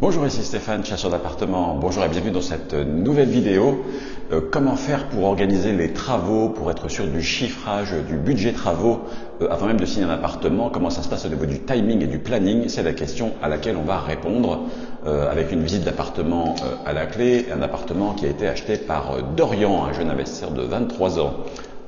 Bonjour, ici Stéphane, chasseur d'appartements. Bonjour et bienvenue dans cette nouvelle vidéo. Euh, comment faire pour organiser les travaux, pour être sûr du chiffrage, du budget travaux euh, avant même de signer un appartement Comment ça se passe au niveau du timing et du planning? C'est la question à laquelle on va répondre euh, avec une visite d'appartement à la clé. Un appartement qui a été acheté par Dorian, un jeune investisseur de 23 ans.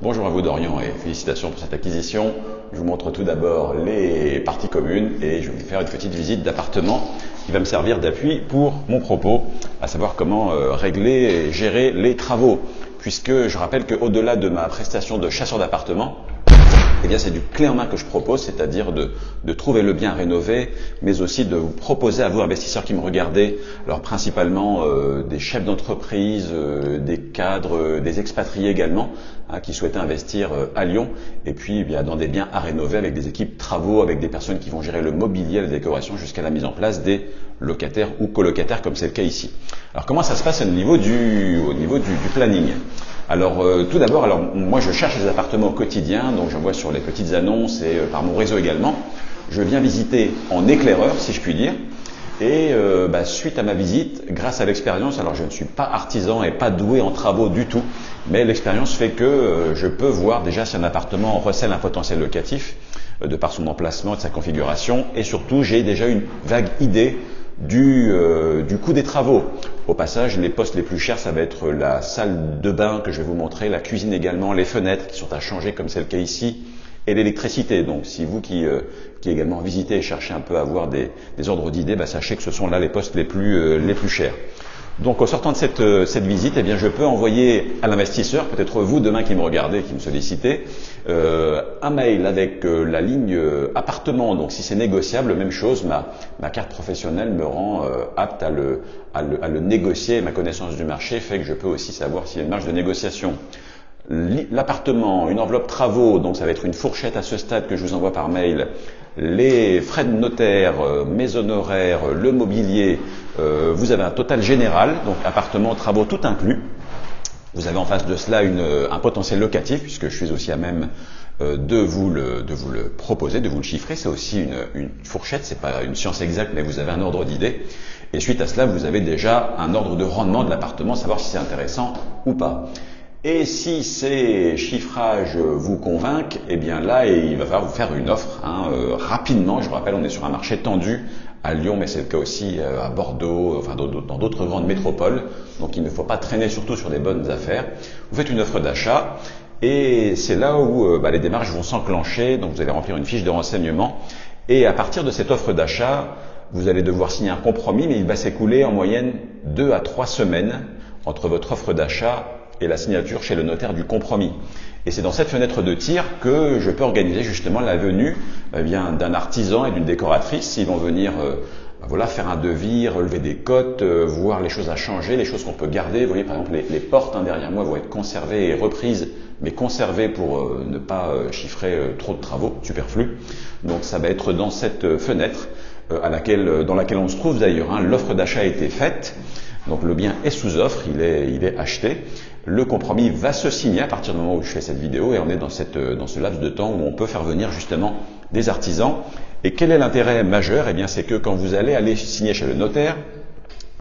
Bonjour à vous Dorian et félicitations pour cette acquisition. Je vous montre tout d'abord les parties communes et je vais vous faire une petite visite d'appartement qui va me servir d'appui pour mon propos, à savoir comment euh, régler et gérer les travaux. Puisque je rappelle qu'au-delà de ma prestation de chasseur d'appartement, eh bien, c'est du clé en main que je propose, c'est-à-dire de, de, trouver le bien rénové, mais aussi de vous proposer à vous, investisseurs qui me regardez, alors principalement euh, des chefs d'entreprise, euh, des cadres, euh, des expatriés également, hein, qui souhaitent investir à Lyon, et puis eh bien, dans des biens à rénover avec des équipes travaux, avec des personnes qui vont gérer le mobilier, la décoration, jusqu'à la mise en place des locataires ou colocataires, comme c'est le cas ici. Alors comment ça se passe au niveau au niveau du planning? Alors euh, tout d'abord, alors moi je cherche des appartements au quotidien, donc j'en vois sur les petites annonces et euh, par mon réseau également. Je viens visiter en éclaireur, si je puis dire. Et euh, bah, suite à ma visite, grâce à l'expérience, alors je ne suis pas artisan et pas doué en travaux du tout, mais l'expérience fait que je peux voir déjà si un appartement recèle un potentiel locatif de par son emplacement, de sa configuration, et surtout j'ai déjà une vague idée du, euh, du coût des travaux. Au passage, les postes les plus chers, ça va être la salle de bain que je vais vous montrer, la cuisine également, les fenêtres qui sont à changer comme c'est le cas ici, et l'électricité. Donc si vous qui, euh, qui également visitez et cherchez un peu à avoir des, des ordres d'idées, bah, sachez que ce sont là les postes les plus, euh, les plus chers. Donc au sortant de cette, euh, cette visite, eh bien, je peux envoyer à l'investisseur, peut-être vous demain qui me regardez, qui me sollicitez, euh, un mail avec euh, la ligne appartement. Donc si c'est négociable, même chose, ma, ma carte professionnelle me rend apte à le, à, le, à le négocier. Ma connaissance du marché fait que je peux aussi savoir s'il y a une marge de négociation l'appartement, une enveloppe travaux, donc ça va être une fourchette à ce stade que je vous envoie par mail, les frais de notaire, euh, mes honoraires, le mobilier, euh, vous avez un total général, donc appartement, travaux, tout inclus. Vous avez en face de cela une, un potentiel locatif, puisque je suis aussi à même euh, de, vous le, de vous le proposer, de vous le chiffrer. C'est aussi une, une fourchette, c'est pas une science exacte, mais vous avez un ordre d'idée. Et suite à cela, vous avez déjà un ordre de rendement de l'appartement, savoir si c'est intéressant ou pas. Et si ces chiffrages vous convainquent, eh bien là, il va falloir vous faire une offre hein, euh, rapidement. Je vous rappelle, on est sur un marché tendu à Lyon, mais c'est le cas aussi euh, à Bordeaux, enfin dans d'autres grandes métropoles. Donc il ne faut pas traîner surtout sur des bonnes affaires. Vous faites une offre d'achat et c'est là où euh, bah, les démarches vont s'enclencher. Donc vous allez remplir une fiche de renseignement et à partir de cette offre d'achat, vous allez devoir signer un compromis, mais il va s'écouler en moyenne deux à trois semaines entre votre offre d'achat et la signature chez le notaire du compromis. Et c'est dans cette fenêtre de tir que je peux organiser justement la venue eh d'un artisan et d'une décoratrice s'ils vont venir euh, ben voilà, faire un devis, relever des cotes, euh, voir les choses à changer, les choses qu'on peut garder. Vous voyez par exemple les, portes hein, derrière moi vont être conservées et reprises, mais conservées pour euh, ne pas chiffrer trop de travaux superflus. Donc ça va être dans cette fenêtre à laquelle, dans laquelle on se trouve d'ailleurs. Hein. L'offre d'achat a été faite. Donc le bien est sous offre, il est, il est acheté. Le compromis va se signer à partir du moment où je fais cette vidéo et on est dans, cette, dans ce laps de temps où on peut faire venir justement des artisans. Et quel est l'intérêt majeur? Eh bien c'est que quand vous allez aller signer chez le notaire,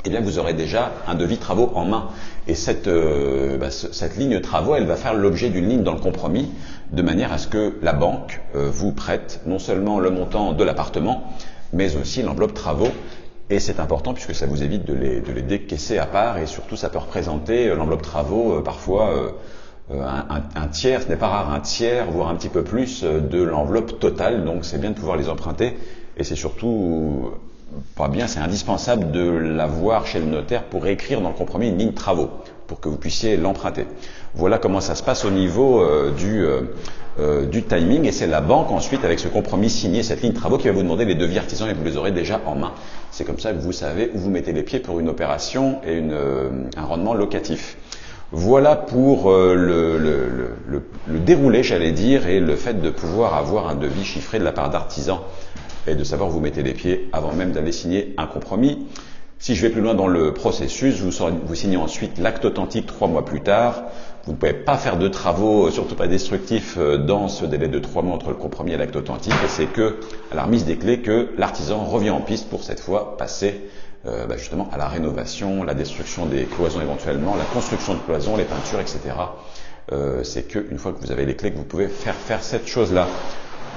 eh bien vous aurez déjà un devis travaux en main. Et cette, euh, bah, cette ligne travaux, elle va faire l'objet d'une ligne dans le compromis, de manière à ce que la banque euh, vous prête non seulement le montant de l'appartement, mais aussi l'enveloppe travaux et c'est important puisque ça vous évite de les, décaisser à part et surtout ça peut représenter euh, l'enveloppe travaux euh, parfois euh, un, un, tiers, ce n'est pas rare, un tiers, voire un petit peu plus de l'enveloppe totale. Donc c'est bien de pouvoir les emprunter et c'est surtout pas bien, c'est indispensable de l'avoir chez le notaire pour écrire dans le compromis une ligne travaux pour que vous puissiez l'emprunter. Voilà comment ça se passe au niveau du, euh, du timing et c'est la banque ensuite avec ce compromis signé, cette ligne travaux qui va vous demander les devis artisans et vous les aurez déjà en main. C'est comme ça que vous savez où vous mettez les pieds pour une opération et euh, un rendement locatif. Voilà pour euh, le, le, le, déroulé, j'allais dire, et le fait de pouvoir avoir un devis chiffré de la part d'artisans et de savoir où vous mettez les pieds avant même d'aller signer un compromis. Si je vais plus loin dans le processus, vous, signez ensuite l'acte authentique trois mois plus tard. Vous ne pouvez pas faire de travaux, surtout pas destructifs, dans ce délai de trois mois entre le compromis et l'acte authentique. Et c'est que, à la remise des clés, que l'artisan revient en piste pour cette fois passer euh, bah, justement à la rénovation, la destruction des cloisons éventuellement, la construction de cloisons, les peintures, etc. Euh, c'est qu'une fois que vous avez les clés que vous pouvez faire faire cette chose-là.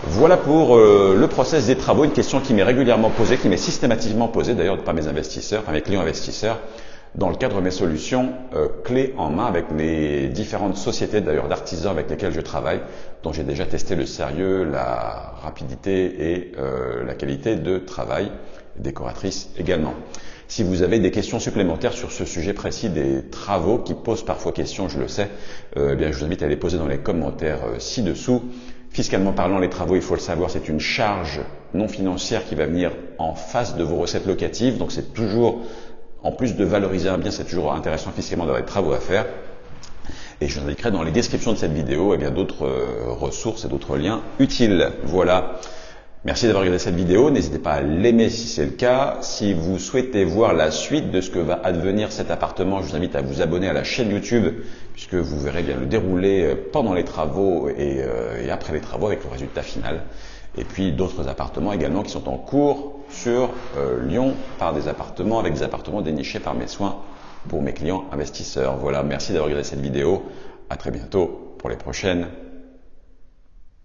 Voilà pour euh, le process des travaux, une question qui m'est régulièrement posée, qui m'est systématiquement posée d'ailleurs par mes investisseurs, par mes clients investisseurs, dans le cadre de mes solutions euh, clés en main avec les différentes sociétés d'ailleurs d'artisans avec lesquels je travaille, dont j'ai déjà testé le sérieux, la rapidité et la qualité de travail décoratrice également. Si vous avez des questions supplémentaires sur ce sujet précis des travaux qui posent parfois question, je le sais, euh, eh bien, je vous invite à les poser dans les commentaires euh, ci-dessous. Fiscalement parlant, les travaux, il faut le savoir, c'est une charge non financière qui va venir en face de vos recettes locatives. Donc c'est toujours, en plus de valoriser un bien, c'est toujours intéressant fiscalement d'avoir des travaux à faire. Et je vous indiquerai dans les descriptions de cette vidéo eh d'autres euh, ressources et d'autres liens utiles. Voilà. Merci d'avoir regardé cette vidéo. N'hésitez pas à l'aimer si c'est le cas. Si vous souhaitez voir la suite de ce que va advenir cet appartement, je vous invite à vous abonner à la chaîne YouTube puisque vous verrez bien le dérouler euh, pendant les travaux euh, et, après les travaux avec le résultat final. Et puis d'autres appartements également qui sont en cours sur euh, Lyon par des appartements avec des appartements dénichés par mes soins pour mes clients investisseurs. Voilà, merci d'avoir regardé cette vidéo. À très bientôt pour les prochaines.